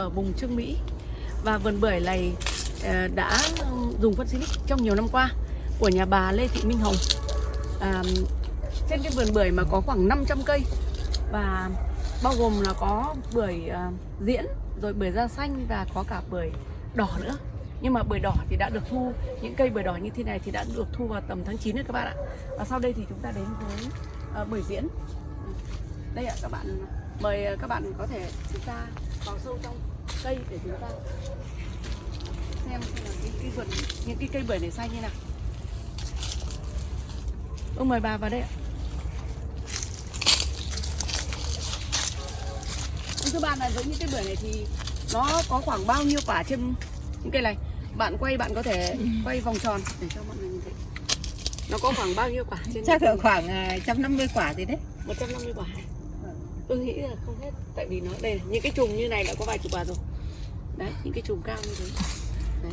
ở vùng Trương Mỹ. Và vườn bưởi này ờ, đã dùng phân Silic trong nhiều năm qua Của nhà bà Lê Thị Minh Hồng. À, Trên cái vườn bưởi mà có khoảng 500 cây Và bao gồm là có bưởi ờ, diễn, rồi bưởi da xanh và có cả bưởi đỏ nữa. Nhưng mà bưởi đỏ thì đã được thu những cây bưởi đỏ như thế này thì đã được thu vào tầm tháng 9 rồi các bạn ạ. Và sau đây thì chúng ta đến với ờ, bưởi diễn. Đây ạ các bạn mời ờ, các bạn có thể chúng ta vào sâu trong cây để chúng ta xem xem là cái, cái vườn những cái cây bưởi này xanh như nào. Ông mời bà vào đây ạ. Thưa bạn là với những cái bưởi này thì nó có khoảng bao nhiêu quả trên những cây này? Bạn quay bạn có thể quay vòng tròn để cho mọi người nhìn thấy. Nó có khoảng bao nhiêu quả trên chắc là khoảng à, 150 quả gì đấy. 150 quả tôi nghĩ là không hết tại vì nó đây này, những cái chùm như này đã có vài chục quả rồi. Đấy những cái chùm cao như thế. Đấy.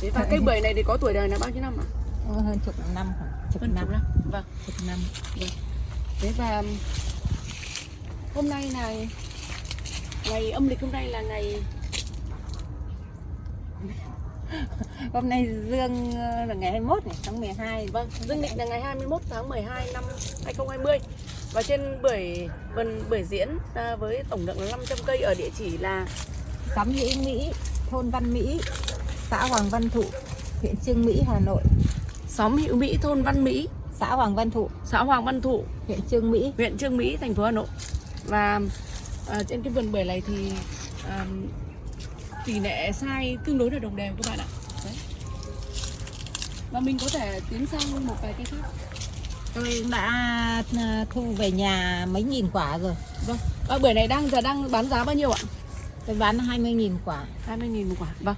thế và cây bưởi này thì có tuổi đời là bao nhiêu năm ạ? Ờ, hơn chục năm khoảng chục hơn năm chục năm. vâng. Chục năm. Thế và hôm nay là ngày âm lịch hôm nay là ngày hôm nay dương ờ, là ngày 21 này tháng 12 Vâng, dương lịch là ngày 21 tháng 12 năm 2020 Và trên bưởi vườn bưởi diễn à, với tổng lượng là 500 cây ở địa chỉ là xóm Hữu Mỹ thôn Văn Mỹ xã Hoàng Văn Thụ huyện Trương Mỹ Hà Nội. Xóm Hữu Mỹ, thôn Văn Mỹ, xã Hoàng Văn Thụ. Xã Hoàng Văn Thụ, huyện Trương Mỹ. Huyện Trương Mỹ, thành phố Hà Nội. Và à, trên cái vườn bưởi này thì à, tỷ lệ sai tương đối là đồng đều các bạn ạ. Đấy. Và mình có thể tiến sang một vài cây khác tôi đã ờ, thu về nhà mấy nghìn quả rồi. Vâng, và bưởi này đang giờ đang bán giá bao nhiêu ạ? tôi bán 20.000 quả. 20.000 một quả. Vâng.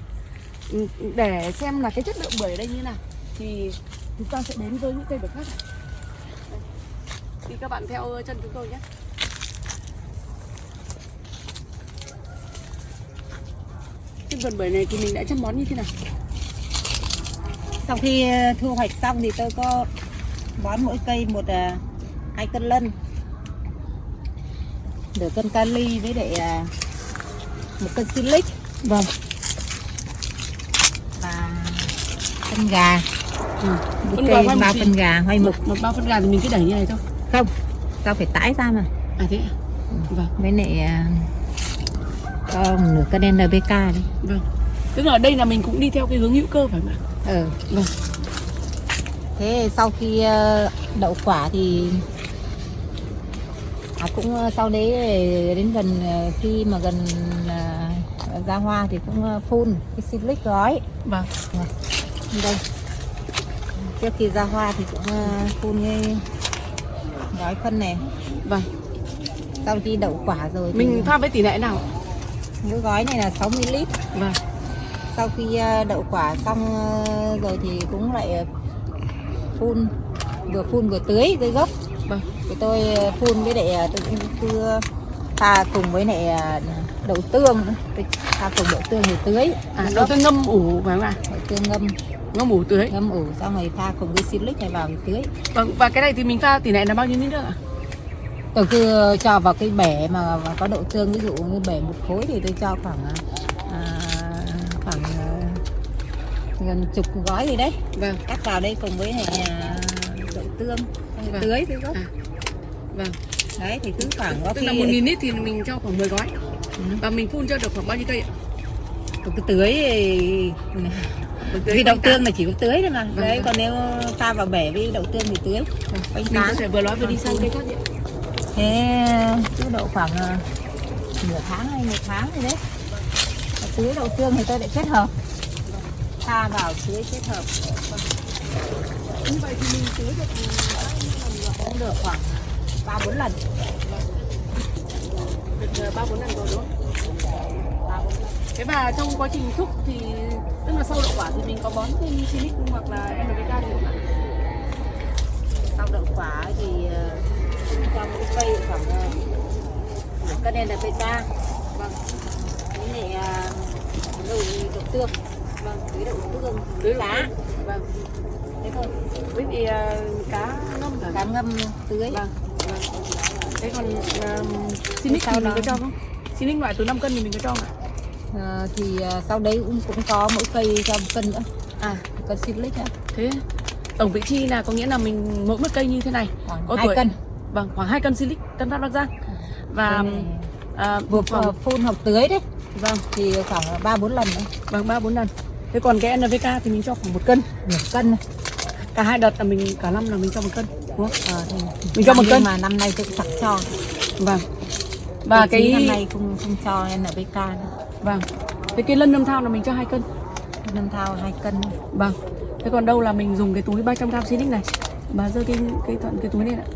Ừ, Để xem là cái chất lượng bưởi ở đây như nào Thì chúng ta sẽ đến với những cây bưởi khác. Thì các bạn theo chân chúng tôi nhé. Cái vườn bưởi này thì mình đã chăm bón như thế nào? Sau khi ờ, thu hoạch xong thì tôi có bón mỗi cây một ờ, hai cân lân. Nửa cân kali với lại ờ, một cân silic Vâng. Và phân gà. Ừ. một cây bao phân gà hoai mục một, bao phân gà thì mình cứ đẩy như này thôi. Không tao phải tải ra mà. À thế à? Vâng, với lại à, cho nửa cân NPK đi. Vâng. Tức là ở đây là mình cũng đi theo cái hướng hữu cơ phải không ạ? ừ. Vâng thế sau khi ờ, đậu quả thì à, cũng ờ, sau đấy đến gần ờ, khi mà gần ra hoa thì cũng phun cái silic gói. Vâng. Đây. Trước khi ra hoa thì cũng phun cái gói phân này. Vâng. Sau khi đậu quả rồi thì Mình pha với tỷ lệ nào? Cái gói này là 60 lít. Vâng. Sau khi đậu quả xong rồi thì cũng lại phun vừa phun vừa tưới dưới gốc Vâng thì tôi ờ, phun với lại ờ, tôi cũng cứ pha cùng với lại ờ, đậu tương tôi pha cùng đậu tương thì tưới À, gốc. tiên ngâm ủ phải không ạ? đậu tương ngâm Ngâm ủ tưới ngâm ủ xong rồi pha cùng với silic này vào thì tưới Vâng, và cái này thì mình pha tỷ lệ là bao nhiêu lít nữa ạ? tôi cứ cho vào cái bể mà, mà có đậu tương ví dụ như bể một khối thì tôi cho khoảng gần chục gói gì đấy Vâng, cắt vào đây cùng với à, đậu tương rồi Vâng. tưới dưới gốc À. vâng. đấy thì cứ khoảng có Tức khi là 1.000 lít thì mình cho khoảng 10 gói. Ừ. Và mình phun cho được khoảng bao nhiêu cây ạ? cứ tưới thì- vì đậu tương là chỉ có tưới thôi mà Vâng, đấy vâng. còn nếu pha vào bể với đậu tương thì tưới quanh Mình có thể vừa nói vừa đi sang cây khác nhé. thế cứ độ khoảng à, nửa tháng hay một tháng gì đấy tưới đậu tương thì tôi lại kết hợp pha vào tưới kết hợp Như vậy thì mình tưới được cũng được khoảng ba bốn lần được 3 4 lần rồi đúng không? Thế và trong quá trình thúc thì tức là sau đậu quả thì mình có bón thêm silic hoặc là NPK gì không ạ? sau đậu quả thì ờ, cho một cây khoảng ờ, cân NPK Vâng. với lại đầu tương vâng tưới đậu tương Tưới cá. Vâng. thế thôi. Với thì uh, cá ngâm cá ngâm tưới. Vâng. vâng. thế còn um, Sinic Sau thì mình có cho không? Sinic loại từ 5 cân thì mình có cho không ạ? Ờ, thì ờ, sau đấy cũng cũng có mỗi cây cho một cân nữa. À. Cân silic nữa thế tổng vị chi là có nghĩa là mình mỗi một cây như thế này. Khoảng Có hai tuổi. cân. Vâng khoảng 2 cân silic tân phát bắc giang và à, vừa ờ, phun hoặc tưới đấy. Vâng. Thì khoảng ba bốn lần nữa. Vâng ba bốn lần thế còn cái NVK thì mình cho khoảng một cân. Nửa cân này. cả hai đợt là mình cả năm là mình cho một cân đúng không? Ờ, thì Mình cho một cân. mà năm nay tôi cũng chẳng cho. Vâng. Và trí năm cái nay không không cho NPK nữa. Vâng. Cái cái lân nâm thao là mình cho hai cân. Năm thao hai cân. Vâng. Thế còn đâu là mình dùng cái túi 300 gram Sinic này. Bà giơ cái cái thuận cái túi này ạ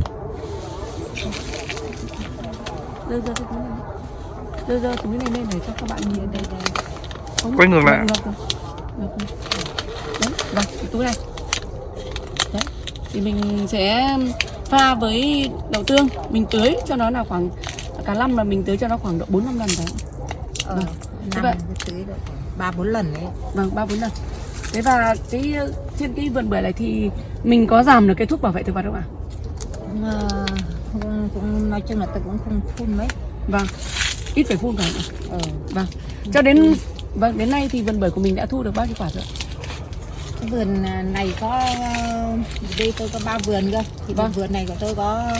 giơ giơ cái túi này. Giơ giơ túi này lên để cho các bạn nhìn đây đây Quay ngược lại ngược, ngược. đấy vâng cái túi này. Đấy thì mình sẽ pha với đậu tương. Mình tưới cho nó là khoảng cả năm là mình tưới cho nó khoảng độ bốn năm lần đấy. Ờ, Vâng. năm vậy- cái tưới được khoảng ba bốn lần đấy. Vâng ba bốn lần. Thế và cái trên cái vườn bưởi này thì mình có giảm được cái thuốc bảo vệ thực vật không ạ? Ờ, cũng, cũng nói chung là tôi cũng không phun mấy. Vâng. Ít phải phun phải không ạ? ờ, vâng. Cho đến vâng đến nay thì vườn bưởi của mình đã thu được bao nhiêu quả rồi vườn này có ờ, đây tôi có ba vườn cơ. Thì Vâng. vườn này của tôi có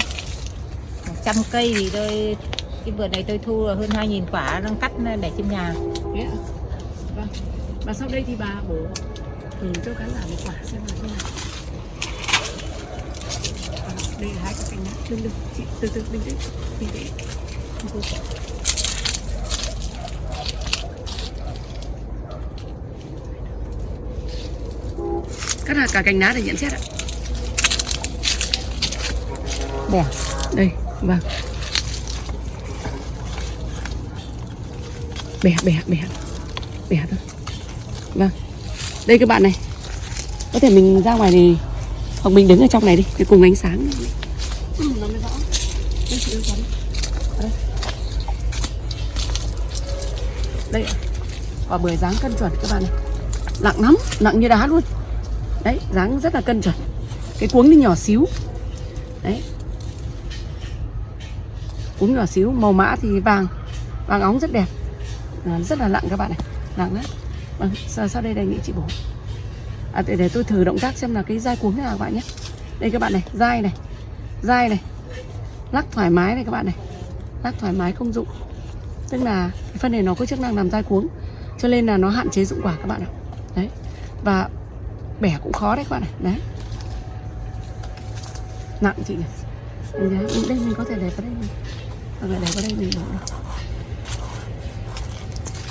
100 cây thì tôi cái vườn này tôi thu là hơn 2.000 quả đang cắt để trên nhà. Vâng. Và sau đây thì bà bổ thử cho khán giả một quả xem là thế nào. À, đây là hai cái cành lá. Đừng đừng chị từ từ bình tĩnh. Bình tĩnh cắt hạt cả cành lá để nhận xét ạ. Bỏ đây vâng. Bẻ bẻ bẻ bẻ thôi. Vâng đây các bạn này. Có thể mình ra ngoài này hoặc mình đứng ở trong này đi để cùng ánh sáng. Ừ, nó mới rõ đây chị đây đây ạ. quả bưởi dáng cân chuẩn các bạn này. Nặng lắm nặng như đá luôn đấy dáng rất là cân chuẩn. Cái cuống thì nhỏ xíu. Đấy. Cuống nhỏ xíu màu mã thì vàng. Vàng óng rất đẹp. À, rất là nặng các bạn này. Nặng lắm. vâng, sau, sau đây đề nghị chị bổ. À, để, để tôi thử động tác xem là cái dai cuống thế nào các bạn nhé. Đây các bạn này dai này. Dai này. Lắc thoải mái này các bạn này. Lắc thoải mái không dụng. Tức là cái phân này nó có chức năng làm dai cuống. Cho nên là nó hạn chế dụng quả các bạn ạ. Đấy. Và bẻ cũng khó đấy các bạn này đấy. Nặng chị này. Đây, mình có thể để vào đây mình hoặc là để vào đây mình đổ được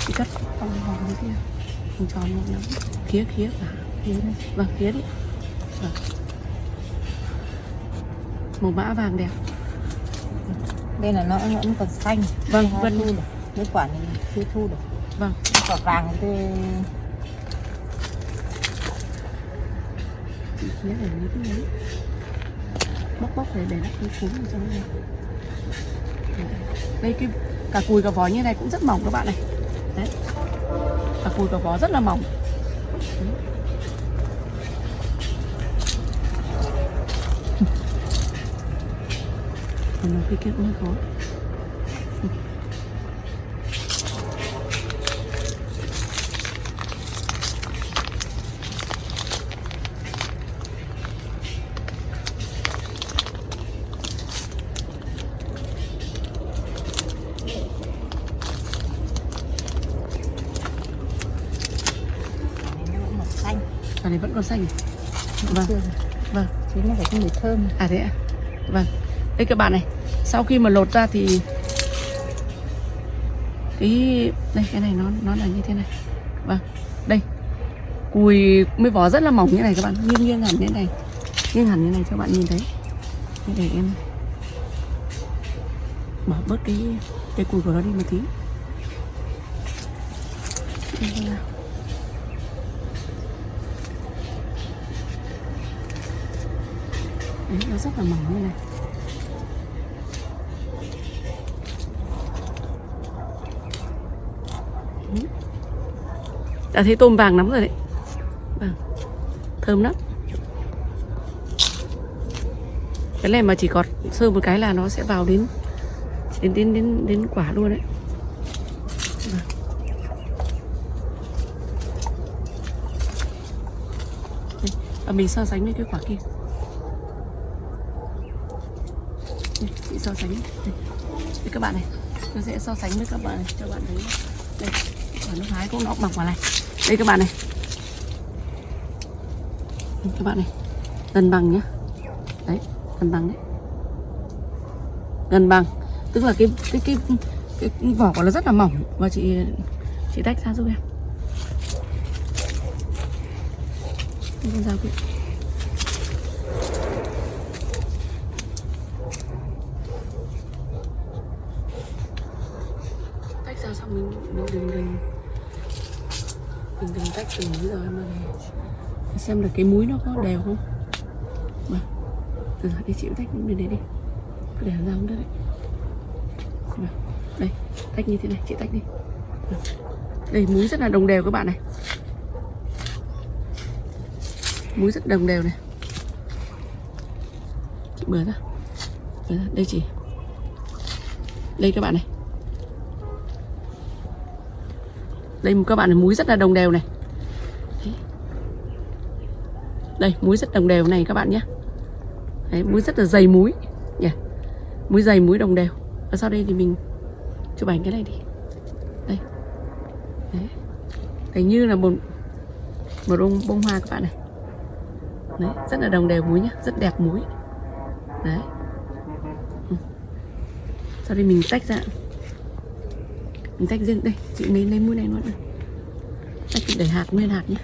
chị cắt vòng vòng như kia. Vòng tròn vòng ngắn khía khía cả. Khía này vâng khía đi. Vâng. màu mã vàng đẹp. Đây là nó vẫn còn xanh. Vâng, vâng. thu được. Mấy quả này chưa thu được. Vâng. Quả vàng thì tôi để mấy cái bóc bóc để để nó cái cuốn vào trong này. Đây, cái cả cùi cả vỏ như này cũng rất mỏng các bạn này. Đấy. Cả cùi cả vỏ rất là mỏng. Đấy. còn nó cái kia cũng hơi khó quả này nó vẫn còn xanh quả này vẫn còn xanh vâng chưa vâng chứ nó phải có mùi thơm À thế ạ? Vâng. Đây các bạn này, sau khi mà lột ra thì cái đây cái này nó nó là như thế này. Vâng. Đây. Cùi mới vỏ rất là mỏng như này các bạn, nghiêng nghiêng hẳn như này. Nghiêng hẳn như này cho bạn nhìn thấy. Để em bỏ bớt cái cái cùi của nó đi một tí. Đây, vâng Đấy, nó rất là mỏng như này. Đã thấy tôm vàng lắm rồi đấy. Vâng. thơm lắm. Cái này mà chỉ gọt sơ một cái là nó sẽ vào đến đến đến đến đến quả luôn đấy. Vâng. Và mình so sánh với cái quả kia đây, chị so sánh. Đây. đây các bạn này. Tôi sẽ so sánh với các bạn này cho bạn thấy. Đây quả nước hái cũng nó bằng quả này. Đây các bạn này. Các bạn này. Gần bằng nhá. Đấy gần bằng đấy. Gần bằng. Tức là cái cái cái cái vỏ của nó rất là mỏng. Và chị chị tách ra giúp em. Đây, con dao kia tách ra xong mình mình đừng đừng. Mình đừng tách từng múi rồi mà để xem là cái múi nó có đều không. Mà, từ đi chịu tách những bên đấy đi. Cứ để ra không được đấy. Mà. đây, tách như thế này, chị tách đi. Vâng, đây, múi rất là đồng đều các bạn này. Múi rất đồng đều này. Chị bừa ra. Bừa ra, đây chị. Đây các bạn này. Đây các bạn muối rất là đồng đều này. Đây muối rất đồng đều này các bạn nhé. Đấy, muối rất là dày muối nhỉ? Muối dày muối đồng đều. Và sau đây thì mình chụp ảnh cái này đi. Đây. Đấy, đấy như là một một bông bông hoa các bạn này. Đấy rất là đồng đều muối nhá rất đẹp muối, đấy. Ừ. sau đây mình tách ra mình tách riêng. Đây chị lấy lấy mũi này luôn này. tách để hạt nguyên hạt nhé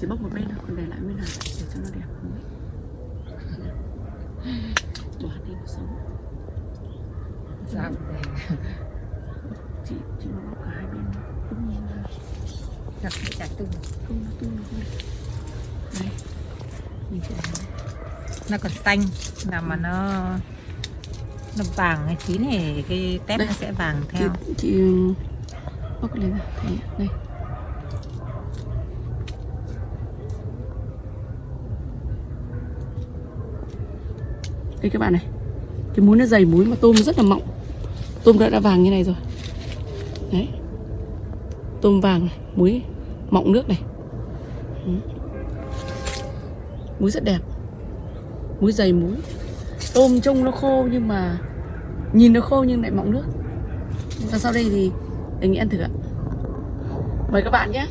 chỉ bóc một bên thôi còn để lại nguyên hạt để cho nó đẹp. Bỏ hạt đi nó sống. Sao? chị chị nó bóc cả hai bên tung nhiên ra Chặt chặt tung. tung nó tung nó không đây còn xanh. Nào mà nó nó vàng hay chín thì cái tép Đây. nó sẽ vàng chị, theo. chị bóc cái này ra thế đây. Đây các bạn này. Cái muối nó dày muối mà tôm rất là mọng. Tôm đã đã vàng như này rồi. Đấy. Tôm vàng này muối mọng nước này. Ừ. Muối rất đẹp. Muối dày muối. Tôm trông nó khô nhưng mà nhìn nó khô nhưng lại mọng nước. Và sau đây thì đề nghị ăn thử ạ. Mời các bạn nhé.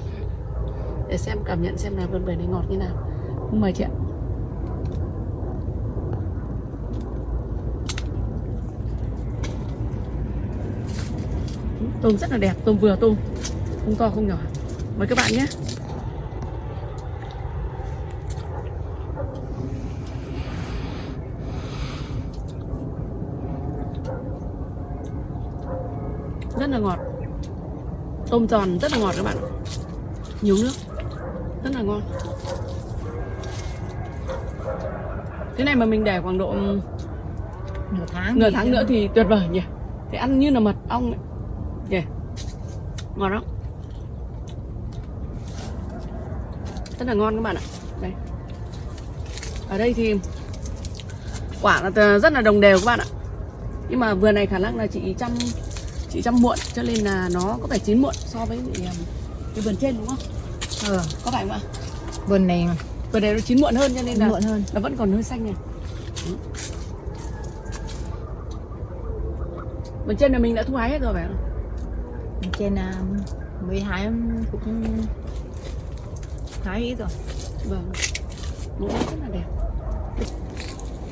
Để xem, cảm nhận xem là vườn bưởi này ngọt như nào. Không mời chị ạ. Ừ, tôm rất là đẹp. Tôm vừa tôm. Không to, không nhỏ mời các bạn nhé. Rất là ngọt. Tôm giòn rất là ngọt các bạn. Ạ. nhiều nước. Rất là ngon. Cái này mà mình để khoảng độ Nửa tháng. nửa tháng nữa thì tuyệt vời nhỉ. Thì ăn như là mật ong ấy. nhỉ ngon lắm rất là ngon các bạn ạ. Đây. Ở đây thì quả là rất là đồng đều các bạn ạ. Nhưng mà vườn này khả năng là chị chăm chị chăm muộn cho nên là nó có vẻ chín muộn so với lại, um, cái vườn trên đúng không? Ờ, có phải không ạ? Vườn này vườn này nó chín muộn hơn cho nên là muộn hơn. nó vẫn còn hơi xanh này Ừ. vườn trên là mình đã thu hái hết rồi phải không? Trên à, mới hái cũng hái ít rồi. vâng. Mẫu rất là đẹp.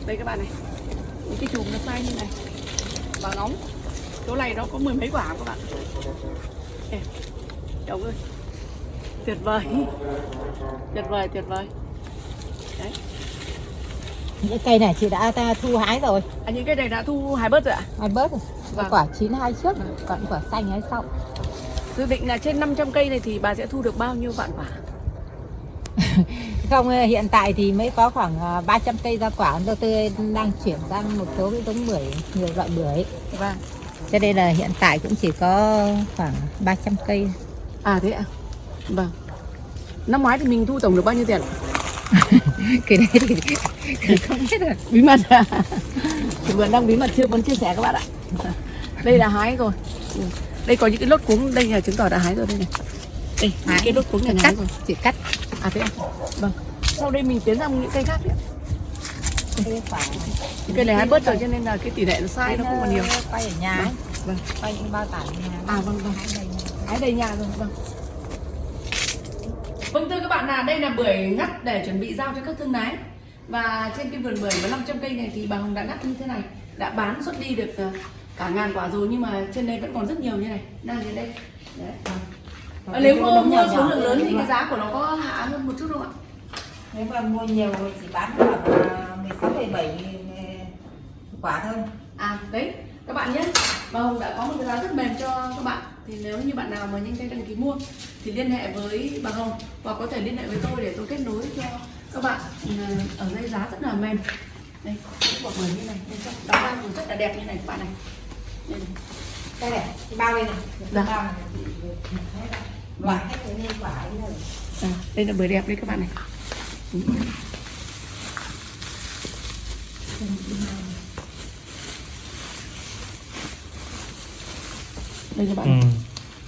Đây các bạn này. Những cái chùm nó sai như này. Và nóng chỗ này nó có mười mấy quả các bạn. Ê, chồng ơi. Tuyệt vời. Tuyệt vời tuyệt vời. Đấy. Những cây này chị đã ta thu hái rồi. à, những cái này đã thu hái bớt rồi ạ? Hai bớt rồi. Vâng. Quả chín hai trước, còn quả xanh hái sau. dự định là trên 500 cây này thì bà sẽ thu được bao nhiêu vạn quả Không, ờ, hiện tại thì mới có khoảng ờ, 300 cây ra quả. Tôi tôi đang chuyển sang một số cái giống bưởi, nhiều loại bưởi. vâng. Cho nên là hiện tại cũng chỉ có khoảng 300 cây. à thế ạ? Vâng. Năm ngoái thì mình thu tổng được bao nhiêu tiền cái đấy thì, thì không biết rồi. Bí mật à? thì đang bí mật chưa muốn chia sẻ các bạn ạ. Đây là hái rồi. Đây có những cái lốt cuống đây là chứng tỏ đã hái rồi đây này. Đây những cái lốt cuống này hái cắt rồi. chỉ cắt à thế à? Vâng. Sau đây mình tiến sang những cây khác phải những cây này hái bớt rồi cho nên là cái tỷ lệ nó sai nó không còn nhiều. Quay ở nhà ấy. vâng. quay những bao tải ở nhà à vâng vâng. Hái đầy nhà rồi vâng. Vâng thưa các bạn là đây là bưởi ngắt để chuẩn bị giao cho các thương lái. Và trên cái vườn bưởi với 500 cây này thì bà Hồng đã ngắt như thế này. Đã bán xuất đi được ờ, cả ngàn quả rồi nhưng mà trên đây vẫn còn rất nhiều như này. Đang đến đây. Đấy. Ờ, nếu mua, mua số lượng lớn thì cái giá của nó có hạ hơn một chút không ạ? Nếu mà mua nhiều thì chỉ bán khoảng à, 16 17 nghìn à, quả thôi. À đấy các bạn nhé. Bà Hồng đã có một cái giá rất mềm cho các bạn. Thì nếu như bạn nào mà nhanh tay đăng ký mua Thì liên hệ với bà Hồng Hoặc có thể liên hệ với tôi để tôi kết nối cho các bạn. Ừ, Ở đây giá rất là mềm. Đây, quả bưởi như này. Bên trong bao cũng rất là đẹp như này các bạn này. Đây này. Đây này bao đây này cái Dạ. bao này loại hết cái nên quả ấy rồi à, Đây là bưởi đẹp đấy các bạn này. Đây các bạn này. Ừ.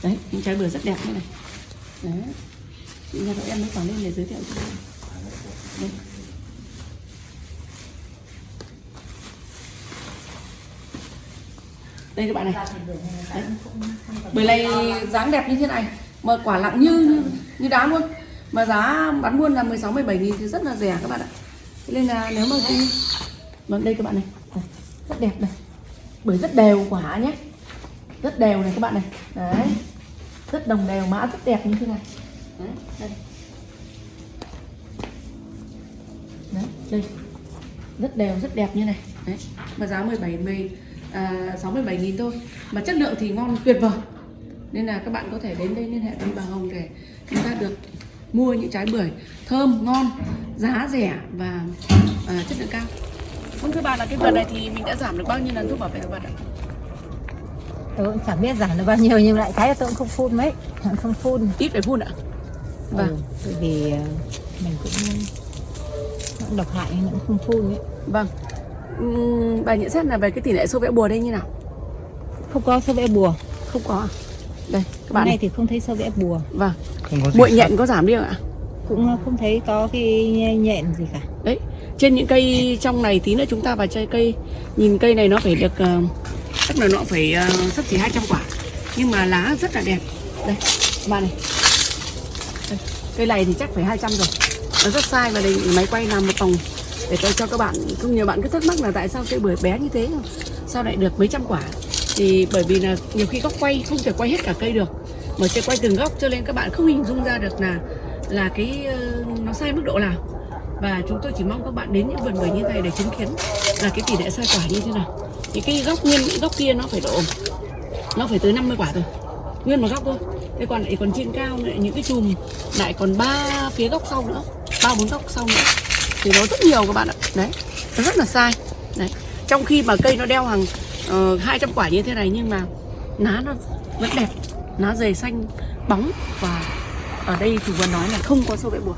đấy những trái bưởi rất đẹp như này đấy chị nhà cậu em mới còn lên để giới thiệu cho các bạn đây các bạn này. Đấy. bưởi này dáng đẹp như thế này mà quả nặng như như, như đá luôn. Mà giá bán buôn là 16 17 nghìn thì rất là rẻ các bạn ạ. Thế nên là nếu mà khi mà vâng, đây các bạn này. Rất đẹp này. Bưởi rất đều quả nhé. Rất đều này các bạn này. Đấy. Rất đồng đều mã rất đẹp như thế này. Đấy đây. Đấy đây. Rất đều rất đẹp như này. Đấy. Mà giá 17 10 à, 6 17 nghìn thôi. Mà chất lượng thì ngon tuyệt vời. Nên là các bạn có thể đến đây liên hệ với bà Hồng để chúng ta được mua những trái bưởi thơm ngon giá rẻ và à, chất lượng cao. Vâng thưa bà là cái vườn này thì mình đã giảm được bao nhiêu lần thuốc bảo vệ thực vật ạ? Tôi cũng chẳng biết giảm được bao nhiêu nhưng lại cái là tôi cũng không phun mấy. Không phun. Ít phải phun ạ? Vâng. ừ, bởi vì ờ, mình cũng cũng độc hại nên cũng không phun ấy. Vâng Ừm, bà nhận xét là về cái tỷ lệ sâu vẽ bùa đây như nào? Không có sâu vẽ bùa. Không có à? đây các hôm bạn này thì không thấy sâu vẽ bùa. Vâng. Không có gì muội nhện có giảm đi không ạ? Cũng không thấy có cái nhện gì cả. Đấy trên những cây trong này tí nữa chúng ta vào chơi cây. Nhìn cây này nó phải được ờ, chắc là nó phải uh, sắp chỉ 200 quả. Nhưng mà lá rất là đẹp. Đây các bạn này. Đây. cây này thì chắc phải 200 rồi. Nó rất sai và đây máy quay làm một vòng để tôi cho các bạn không nhiều bạn cứ thắc mắc là tại sao cây bưởi bé như thế sao lại được mấy trăm quả? Thì bởi vì là nhiều khi góc quay, không thể quay hết cả cây được. Mà sẽ quay từng góc, cho nên các bạn không hình dung ra được là là cái ờ, nó sai mức độ nào. Và chúng tôi chỉ mong các bạn đến những vườn bưởi như này để chứng kiến là cái tỷ lệ sai quả như thế nào. Thì cái góc nguyên, góc kia nó phải độ, nó phải tới 50 quả rồi nguyên một góc thôi. Thế còn lại còn trên cao lại những cái chùm, lại còn ba phía góc sau nữa, ba bốn góc sau nữa thì nó rất nhiều các bạn ạ. Đấy nó rất là sai. Đấy trong khi mà cây nó đeo hàng uh, 200 quả như thế này nhưng mà lá nó vẫn đẹp lá dày xanh bóng và ở đây chủ vườn nói là không có sâu bẹ bùa.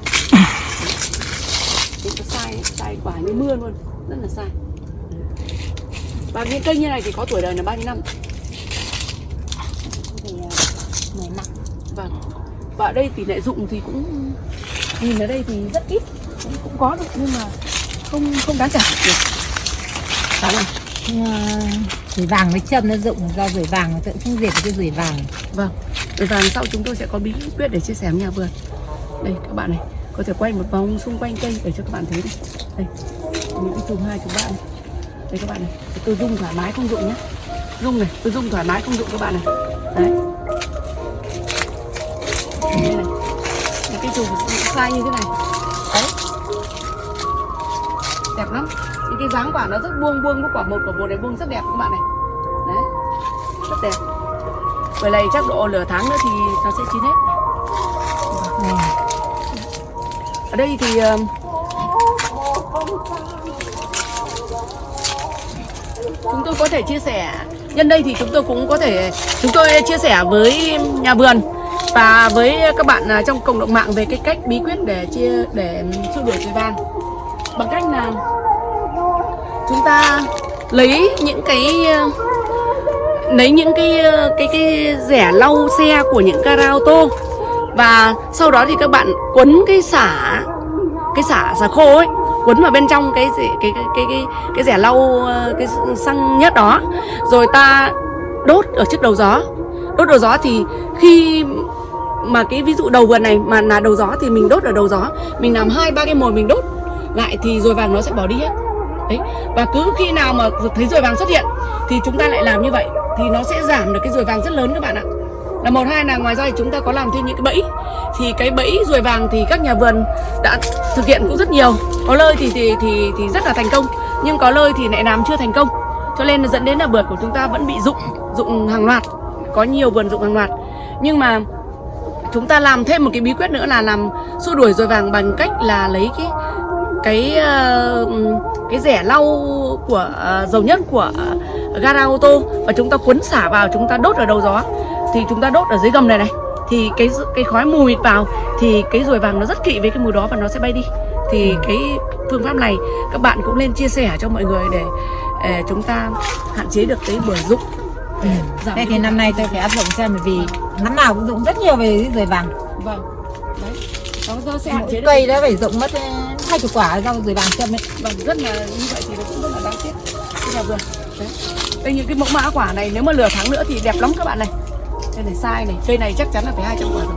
Nó sai sai quả như mưa luôn rất là sai. Và những cây như này thì có tuổi đời là bao nhiêu năm? Thì mười năm. Vâng. Và ở đây tỷ lệ dụng thì cũng nhìn ở đây thì rất ít cũng, cũng có được nhưng mà không không đáng kể được Đúng không? rủi vàng với châm nó rụng do rủi vàng tôi cũng không diệt cái rủi vàng Vâng, rồi và sau chúng tôi sẽ có bí quyết để chia sẻ với nhà vườn. Đây các bạn này, có thể quay một vòng xung quanh cây để cho các bạn thấy này. Đây, những cái chùm hai chùm ba này. Đây các bạn này, tôi rung thoải mái không dụng nhé. Rung này, tôi rung thoải mái không dụng các bạn này. Đấy. Đây này, những cái chùm sai như thế này. Đẹp lắm. Những cái dáng quả nó rất buông buông, cái quả một quả một này buông rất đẹp các bạn này. Đấy, rất đẹp Bởi này chắc độ nửa tháng nữa thì nó sẽ chín hết vâng. Ở đây thì Chúng tôi có thể chia sẻ Nhân đây thì chúng tôi cũng có thể Chúng tôi chia sẻ với nhà vườn và với các bạn à, trong cộng đồng mạng về cái cách bí quyết để chia để xua đuổi ruồi vàng bằng cách là chúng ta lấy những cái lấy những cái cái cái rẻ lau xe của những gara ô tô và sau đó thì các bạn quấn cái xả cái xả xả khô ấy quấn vào bên trong cái cái cái cái cái, cái rẻ lau cái xăng nhất đó. Rồi ta đốt ở trước đầu gió. Đốt đầu gió thì khi mà cái ví dụ đầu vườn này mà là đầu gió thì mình đốt ở đầu gió. Mình làm hai ba cái mồi mình đốt lại thì rồi vàng nó sẽ bỏ đi hết đấy, và cứ khi nào mà thấy rồi vàng xuất hiện thì chúng ta lại làm như vậy, thì nó sẽ giảm được cái rồi vàng rất lớn các bạn ạ. Là một, hai là ngoài ra thì chúng ta có làm thêm những cái bẫy. Thì cái bẫy ruồi vàng thì các nhà vườn đã thực hiện cũng rất nhiều. Có lơi thì thì thì thì rất là thành công, nhưng có lơi thì lại làm chưa thành công. Cho nên là dẫn đến là bưởi của chúng ta vẫn bị dụng dụng hàng loạt, có nhiều vườn dụng hàng loạt. Nhưng mà chúng ta làm thêm một cái bí quyết nữa là làm xua đuổi ruồi vàng bằng cách là lấy cái cái ờ, cái rẻ lau của ờ, dầu nhất của gara ô tô và chúng ta cuốn xả vào chúng ta đốt ở đầu gió. Thì chúng ta đốt ở dưới gầm này này thì cái cái khói mù mịt vào thì cái ruồi vàng nó rất kỵ với cái mùi đó và nó sẽ bay đi. Thì cái phương pháp này các bạn cũng nên chia sẻ cho mọi người để ờ, chúng ta hạn chế được cái bưởi rụng. Ừ. Thế thì năm nay tôi phải áp dụng xem bởi vì năm nào cũng dụng rất nhiều về ruồi vàng. vâng nó sẽ hạn chế cây đó phải dụng mất hai chục quả rau ruồi vàng châm ấy. vâng rất là như vậy thì nó cũng rất là đáng tiếc. Nhà vườn đấy. Đây những cái mẫu mã quả này nếu mà lửa tháng nữa thì đẹp lắm các bạn này. Đây này sai này. Cây này chắc chắn là phải 200 quả rồi.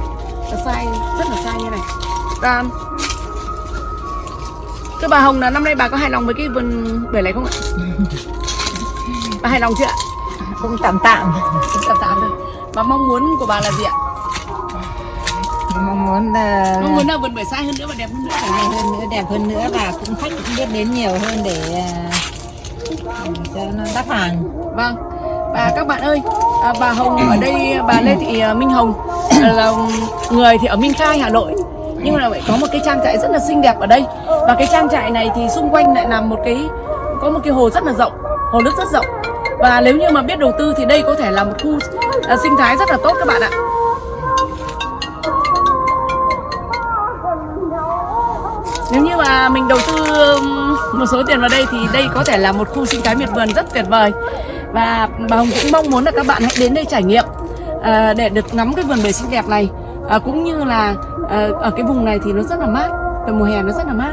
Nó sai rất là sai như này. Và cái bà Hồng là năm nay bà có hài lòng với cái vườn bưởi này không ạ? Bà hài lòng chưa ạ? Cũng tạm tạm. cũng tạm tạm thôi. Và mong muốn của bà là gì ạ Mong muốn là mong muốn là vườn bưởi sai hơn nữa và đẹp hơn nữa. Hay hơn nữa, đẹp hơn nữa và cũng khách cũng biết đến nhiều hơn để à, cho nó đắt hàng. Vâng. Và các bạn ơi à, Bà Hồng ở đây Bà Lê Thị à, Minh Hồng là người thì ở Minh Khai Hà Nội. Nhưng mà lại có một cái trang trại rất là xinh đẹp ở đây. Và cái trang trại này thì xung quanh lại là một cái Có một cái hồ rất là rộng Hồ nước rất rộng. Và nếu như mà biết đầu tư thì đây có thể là một khu à, sinh thái rất là tốt các bạn ạ mà mình đầu tư một số tiền vào đây thì đây có thể là một khu sinh thái miệt vườn rất tuyệt vời. Và bà Hồng cũng mong muốn là các bạn hãy đến đây trải nghiệm à, để được ngắm cái vườn bưởi xinh đẹp này. À, cũng như là à, ở cái vùng này thì nó rất là mát vào mùa hè nó rất là mát.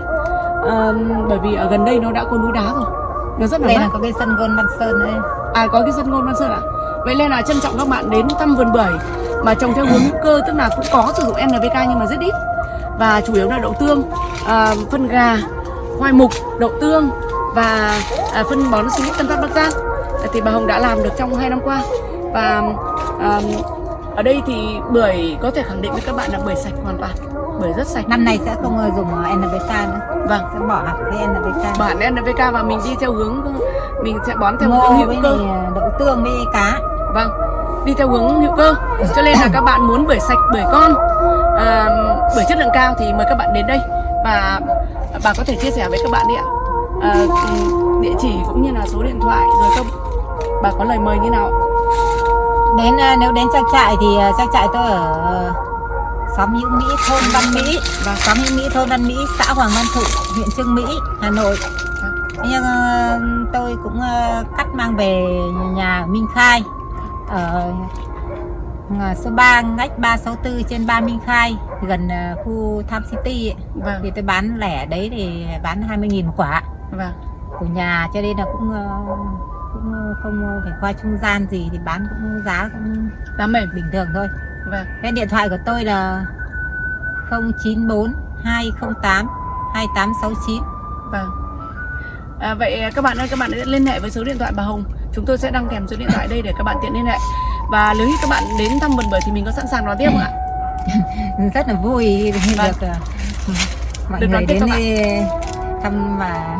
À, bởi vì ở gần đây nó đã có núi đá rồi nó rất là Đây mát. là có cái sân gôn Văn Sơn đấy. À có cái sân gôn Văn Sơn ạ. Vậy nên là trân trọng các bạn đến thăm vườn bưởi Mà trồng theo hướng hữu cơ Tức là cũng có sử dụng NPK nhưng mà rất ít Và chủ yếu là đậu tương à, Phân gà, khoai mục, đậu tương Và à, phân bón sinh Tân Phát Bắc Giang Thì bà Hồng đã làm được trong 2 năm qua Và à, ở đây thì bưởi có thể khẳng định với các bạn là bưởi sạch hoàn toàn Bưởi rất sạch Năm nay sẽ không ờ, dùng ờ, NPK nữa. Vâng Sẽ bỏ hẳn cái NPK. Bản NPK và mình đi theo hướng Mình sẽ bón theo hướng Ngô hữu cơ ờ, đậu tương với cá. Vâng, đi theo hướng hữu cơ. Cho nên là các bạn muốn bưởi sạch, bưởi con, à, bưởi chất lượng cao thì mời các bạn đến đây và bà có thể chia sẻ với các bạn đi ạ. À, địa chỉ cũng như là số điện thoại rồi không? Bà có lời mời như nào? Đến ờ, nếu đến trang trại thì ờ, trang trại tôi ở xóm Hữu Mỹ, thôn Văn Mỹ, Vâng. xóm Hữu Mỹ, thôn Văn Mỹ, xã Hoàng Văn Thụ, huyện Trương Mỹ, Hà Nội. Thế Nhưng tôi cũng cắt mang về nhà Minh Khai ở số 3 ngách 364 trên 3 Minh Khai gần ờ, khu Tham City ấy. Vâng, thì tôi bán lẻ đấy thì bán 20.000 một quả vâng, của nhà cho nên là cũng ờ, cũng không phải qua trung gian gì thì bán cũng giá cũng đá mềm. bình thường thôi Vâng, cái điện thoại của tôi là 094 208 2869 vâng. À, vậy các bạn ơi, các bạn hãy liên hệ với số điện thoại bà Hồng. Chúng tôi sẽ đăng kèm số điện thoại đây để các bạn tiện liên hệ. Và nếu như các bạn đến thăm vườn bưởi thì mình có sẵn sàng đón tiếp không ạ? rất là vui khi Vâng. được ờ, mọi Được người đến bạn. đây thăm và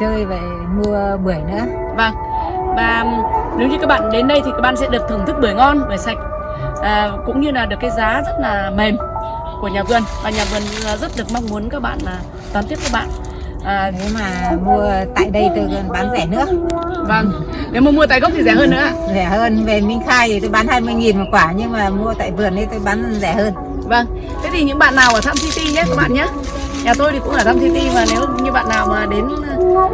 chơi và mua bưởi nữa Vâng Và nếu như các bạn đến đây thì các bạn sẽ được thưởng thức bưởi ngon, bưởi sạch à, Cũng như là được cái giá rất là mềm của nhà vườn Và nhà vườn rất được mong muốn các bạn là đón tiếp các bạn à, nếu mà mua tại đây tôi còn bán rẻ nữa. Vâng nếu mà mua tại gốc thì rẻ hơn nữa rẻ hơn về Minh Khai thì tôi bán 20 nghìn một quả nhưng mà mua tại vườn ấy tôi bán rẻ hơn. Vâng, thế thì những bạn nào ở Tham City nhé các bạn nhé. Nhà tôi thì cũng ở Tham City và nếu như bạn nào mà đến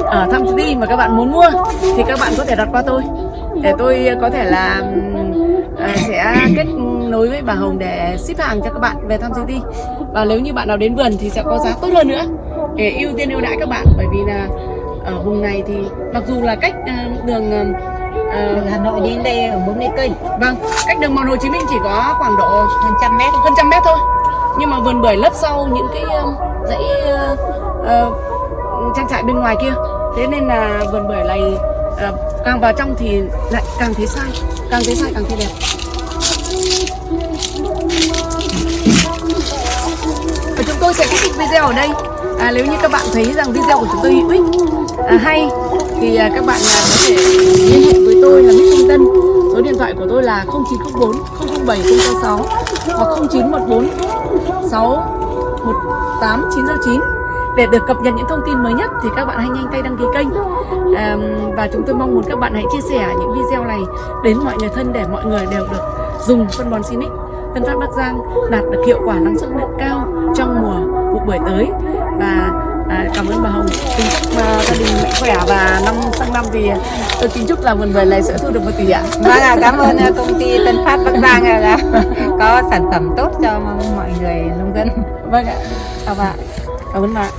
ờ, ở Tham City mà các bạn muốn mua Thì các bạn có thể đặt qua tôi. Để tôi có thể là ờ, sẽ kết nối với bà Hồng để ship hàng cho các bạn về Tham City. Và nếu như bạn nào đến vườn thì sẽ có giá tốt hơn nữa Để ưu tiên ưu đãi các bạn Bởi vì là ở vùng này thì mặc dù là cách ờ, đường từ Hà Nội đến đây ở 40 cây. Vâng, cách đường mòn Hồ Chí Minh chỉ có khoảng độ hơn trăm mét. Hơn trăm mét thôi. Nhưng mà vườn bưởi lấp sau những cái dãy uh, uh, trang trại bên ngoài kia. Thế nên là vườn bưởi này uh, càng vào trong thì lại càng thấy sai càng thấy sai càng thấy đẹp. Và chúng tôi sẽ kết thúc video ở đây à, nếu như các bạn thấy rằng video của chúng tôi hữu ích à, hay thì à, các bạn à, có thể liên hệ với tôi là Mít Minh Tân. Số điện thoại của tôi là 0904 007 066 hoặc 0914 618 909 để được cập nhật những thông tin mới nhất thì các bạn hãy nhanh tay đăng ký kênh. À, và chúng tôi mong muốn các bạn hãy chia sẻ những video này đến mọi người thân để mọi người đều được dùng phân bón Sinic. Tân Phát Bắc Giang đạt được hiệu quả năng suất cao trong mùa vụ bưởi tới và à, cảm ơn bà Hồng. Chúc à, gia đình mạnh khỏe và năm sang năm thì tôi kính chúc là vườn bưởi này sẽ thu được một tỷ ạ. Vâng ạ, cảm ơn uh, công ty Tân Phát Bắc Giang là có sản phẩm tốt cho mọi người nông dân. vâng ạ. Chào bạn cảm ơn bạn